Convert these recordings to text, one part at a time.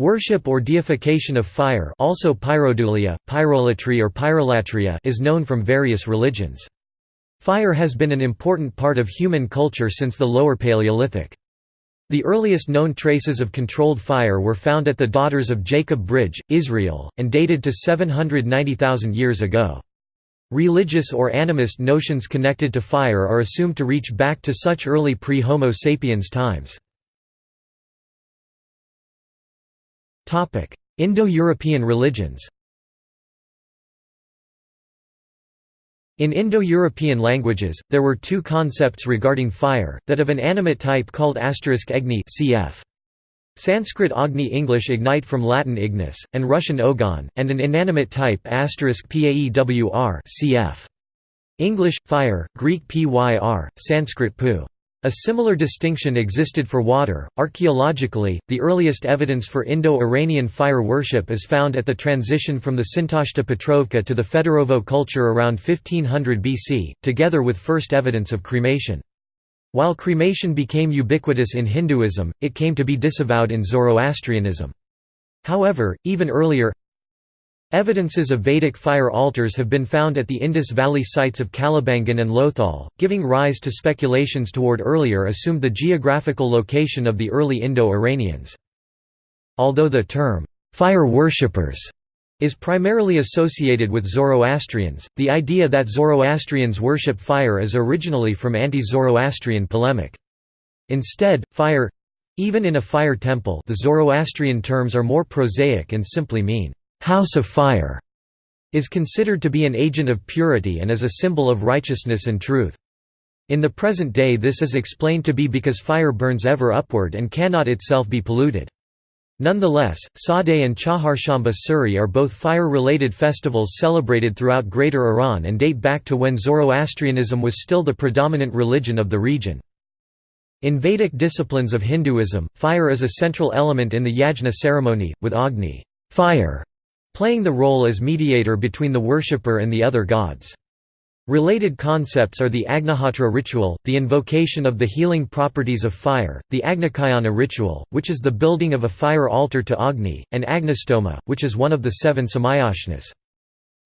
Worship or deification of fire also pyrodoulia, pyrolatry or pyrolatria is known from various religions. Fire has been an important part of human culture since the Lower Paleolithic. The earliest known traces of controlled fire were found at the Daughters of Jacob Bridge, Israel, and dated to 790,000 years ago. Religious or animist notions connected to fire are assumed to reach back to such early pre-Homo sapiens times. Indo-European religions In Indo-European languages, there were two concepts regarding fire, that of an animate type called agni cf. Sanskrit Agni English ignite from Latin ignis, and Russian ogon, and an inanimate type paewr cf. English, fire, Greek pyr, Sanskrit pu. A similar distinction existed for water. Archaeologically, the earliest evidence for Indo Iranian fire worship is found at the transition from the Sintashta Petrovka to the Fedorovo culture around 1500 BC, together with first evidence of cremation. While cremation became ubiquitous in Hinduism, it came to be disavowed in Zoroastrianism. However, even earlier, Evidences of Vedic fire altars have been found at the Indus Valley sites of Kalibangan and Lothal, giving rise to speculations toward earlier assumed the geographical location of the early Indo-Iranians. Although the term, "'fire worshippers' is primarily associated with Zoroastrians, the idea that Zoroastrians worship fire is originally from anti-Zoroastrian polemic. Instead, fire—even in a fire temple the Zoroastrian terms are more prosaic and simply mean house of fire, is considered to be an agent of purity and is a symbol of righteousness and truth. In the present day this is explained to be because fire burns ever upward and cannot itself be polluted. Nonetheless, Sadeh and Chaharshamba Suri are both fire-related festivals celebrated throughout Greater Iran and date back to when Zoroastrianism was still the predominant religion of the region. In Vedic disciplines of Hinduism, fire is a central element in the yajna ceremony, with Agni fire", playing the role as mediator between the worshipper and the other gods. Related concepts are the Agnihotra ritual, the invocation of the healing properties of fire, the Agnicayana ritual, which is the building of a fire altar to Agni, and Agnistoma, which is one of the seven somayajnas.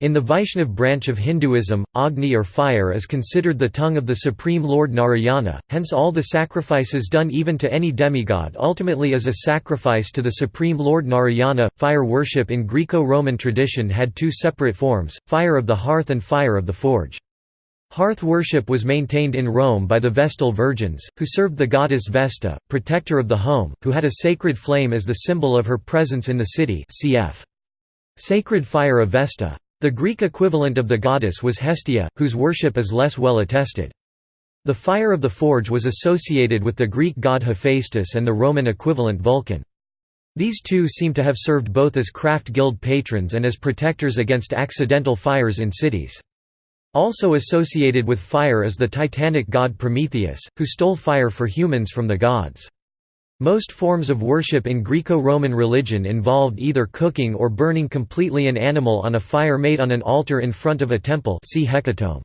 In the Vaishnav branch of Hinduism, Agni or fire is considered the tongue of the Supreme Lord Narayana, hence all the sacrifices done even to any demigod ultimately is a sacrifice to the Supreme Lord Narayana. Fire worship in Greco Roman tradition had two separate forms fire of the hearth and fire of the forge. Hearth worship was maintained in Rome by the Vestal Virgins, who served the goddess Vesta, protector of the home, who had a sacred flame as the symbol of her presence in the city cf. Sacred fire of Vesta. The Greek equivalent of the goddess was Hestia, whose worship is less well attested. The fire of the forge was associated with the Greek god Hephaestus and the Roman equivalent Vulcan. These two seem to have served both as craft guild patrons and as protectors against accidental fires in cities. Also associated with fire is the titanic god Prometheus, who stole fire for humans from the gods. Most forms of worship in Greco-Roman religion involved either cooking or burning completely an animal on a fire made on an altar in front of a temple see Hecatomb.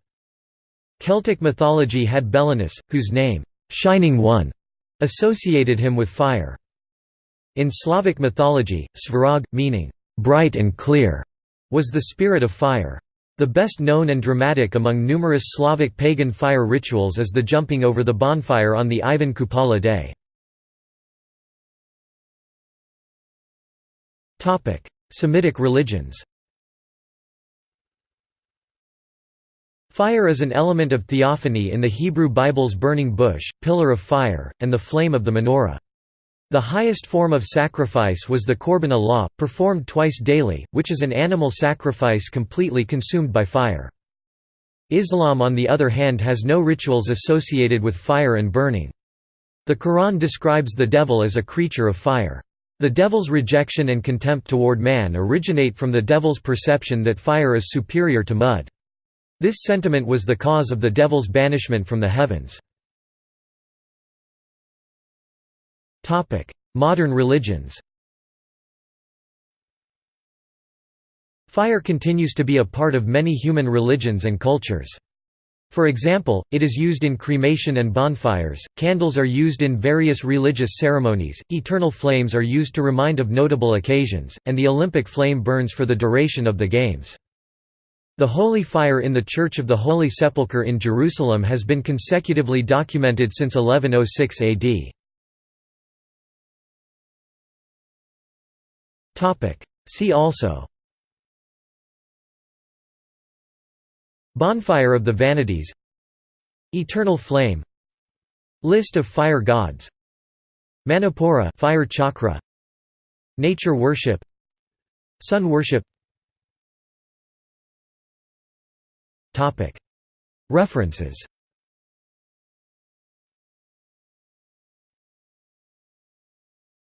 Celtic mythology had Belenus, whose name, Shining One, associated him with fire. In Slavic mythology, Svarog, meaning bright and clear, was the spirit of fire. The best known and dramatic among numerous Slavic pagan fire rituals is the jumping over the bonfire on the Ivan Kupala day. Semitic religions Fire is an element of theophany in the Hebrew Bible's burning bush, pillar of fire, and the flame of the menorah. The highest form of sacrifice was the Korban Olah, performed twice daily, which is an animal sacrifice completely consumed by fire. Islam on the other hand has no rituals associated with fire and burning. The Quran describes the devil as a creature of fire. The devil's rejection and contempt toward man originate from the devil's perception that fire is superior to mud. This sentiment was the cause of the devil's banishment from the heavens. Modern religions Fire continues to be a part of many human religions and cultures. For example, it is used in cremation and bonfires, candles are used in various religious ceremonies, eternal flames are used to remind of notable occasions, and the Olympic flame burns for the duration of the Games. The holy fire in the Church of the Holy Sepulchre in Jerusalem has been consecutively documented since 1106 AD. See also Bonfire of the Vanities. Eternal Flame. List of fire gods. Manipura fire chakra. Nature worship. Sun worship. References